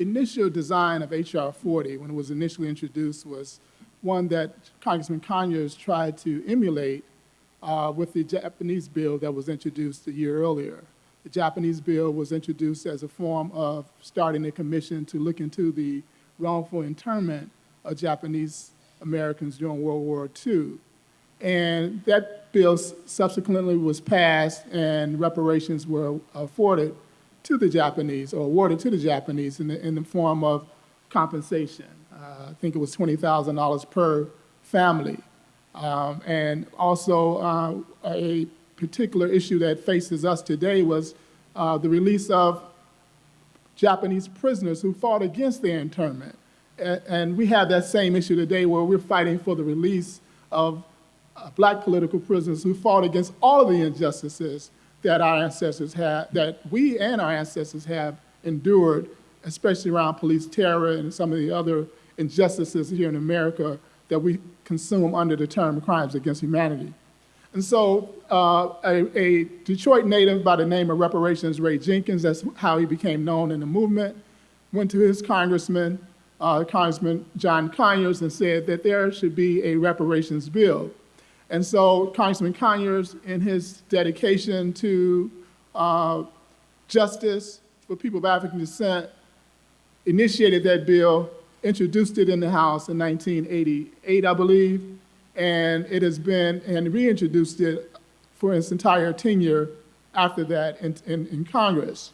initial design of HR 40, when it was initially introduced, was one that Congressman Conyers tried to emulate uh, with the Japanese bill that was introduced a year earlier. The Japanese bill was introduced as a form of starting a commission to look into the wrongful internment of Japanese Americans during World War II. And that bill subsequently was passed and reparations were afforded to the Japanese or awarded to the Japanese in the, in the form of compensation. Uh, I think it was $20,000 per family. Um, and also uh, a particular issue that faces us today was uh, the release of Japanese prisoners who fought against their internment. And, and we have that same issue today where we're fighting for the release of uh, black political prisoners who fought against all of the injustices that our ancestors had, that we and our ancestors have endured, especially around police terror and some of the other injustices here in America that we consume under the term crimes against humanity. And so uh, a, a, Detroit native by the name of Reparations Ray Jenkins, that's how he became known in the movement, went to his congressman, uh, Congressman John Conyers, and said that there should be a reparations bill. And so Congressman Conyers, in his dedication to uh, justice for people of African descent, initiated that bill introduced it in the House in 1988, I believe, and it has been, and reintroduced it for its entire tenure after that in, in, in Congress.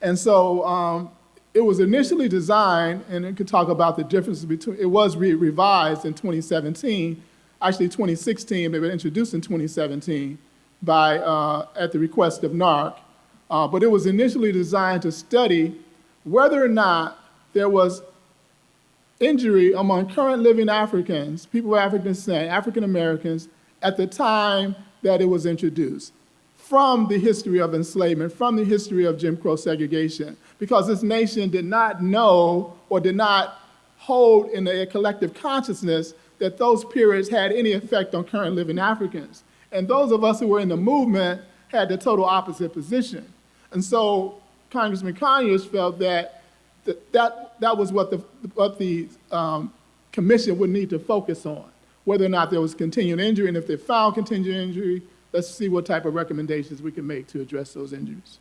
And so um, it was initially designed, and it could talk about the differences between, it was re revised in 2017, actually 2016, but it was introduced in 2017 by, uh, at the request of NAARC. Uh, but it was initially designed to study whether or not there was injury among current living Africans, people of African descent, African Americans, at the time that it was introduced from the history of enslavement, from the history of Jim Crow segregation, because this nation did not know or did not hold in a collective consciousness that those periods had any effect on current living Africans. And those of us who were in the movement had the total opposite position. And so Congressman Conyers felt that that, that, that was what the, what the um, commission would need to focus on, whether or not there was continued injury, and if they found continued injury, let's see what type of recommendations we can make to address those injuries.